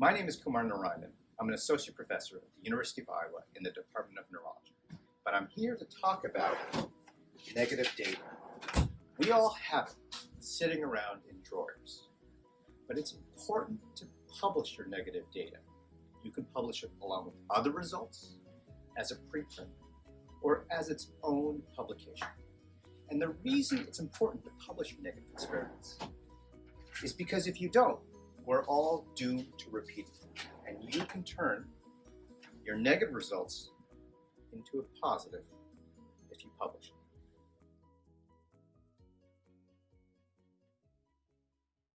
My name is Kumar Narayanan. I'm an associate professor at the University of Iowa in the Department of Neurology. But I'm here to talk about negative data. We all have it sitting around in drawers. But it's important to publish your negative data. You can publish it along with other results, as a preprint, or as its own publication. And the reason it's important to publish your negative experiments is because if you don't, we're all doomed to repeat. And you can turn your negative results into a positive if you publish.